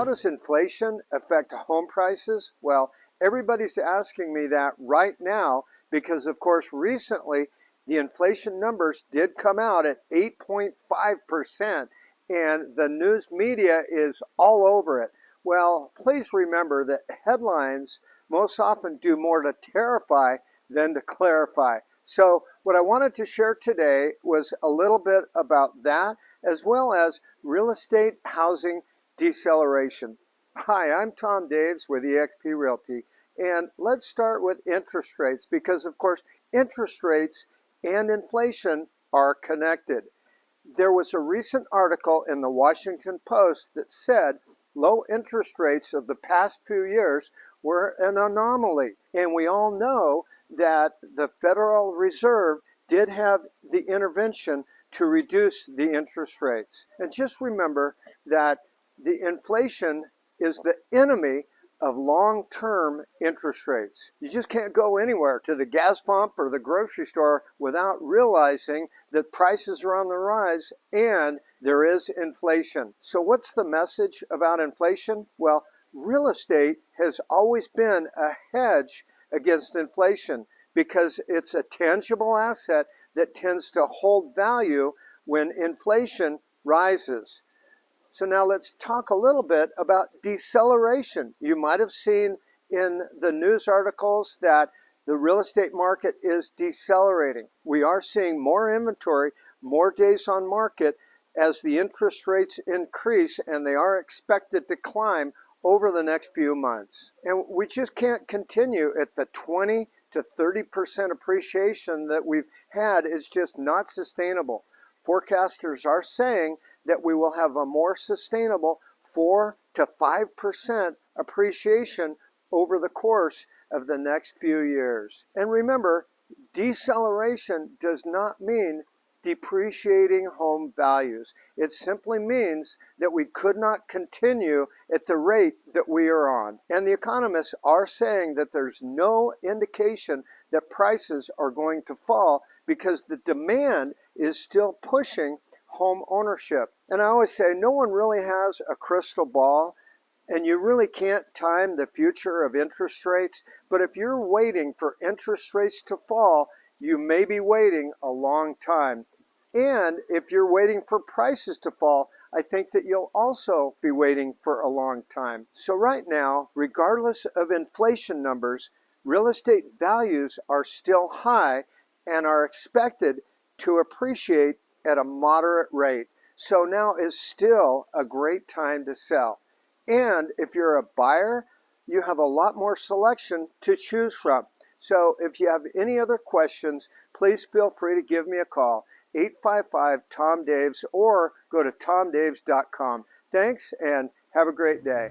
how does inflation affect home prices? Well, everybody's asking me that right now because of course recently the inflation numbers did come out at 8.5% and the news media is all over it. Well, please remember that headlines most often do more to terrify than to clarify. So what I wanted to share today was a little bit about that as well as real estate housing deceleration. Hi, I'm Tom Daves with eXp Realty and let's start with interest rates because of course interest rates and inflation are connected. There was a recent article in the Washington Post that said low interest rates of the past few years were an anomaly. And we all know that the Federal Reserve did have the intervention to reduce the interest rates. And just remember that the inflation is the enemy of long-term interest rates. You just can't go anywhere to the gas pump or the grocery store without realizing that prices are on the rise and there is inflation. So what's the message about inflation? Well, real estate has always been a hedge against inflation because it's a tangible asset that tends to hold value when inflation rises. So now let's talk a little bit about deceleration. You might have seen in the news articles that the real estate market is decelerating. We are seeing more inventory, more days on market as the interest rates increase and they are expected to climb over the next few months. And we just can't continue at the 20 to 30% appreciation that we've had It's just not sustainable. Forecasters are saying that we will have a more sustainable 4 to 5% appreciation over the course of the next few years. And remember, deceleration does not mean depreciating home values. It simply means that we could not continue at the rate that we are on. And the economists are saying that there's no indication that prices are going to fall because the demand is still pushing home ownership. And I always say no one really has a crystal ball and you really can't time the future of interest rates. But if you're waiting for interest rates to fall, you may be waiting a long time. And if you're waiting for prices to fall, I think that you'll also be waiting for a long time. So right now, regardless of inflation numbers, real estate values are still high and are expected to appreciate at a moderate rate. So now is still a great time to sell. And if you're a buyer, you have a lot more selection to choose from. So if you have any other questions, please feel free to give me a call, 855-TOM-DAVES, or go to tomdaves.com. Thanks and have a great day.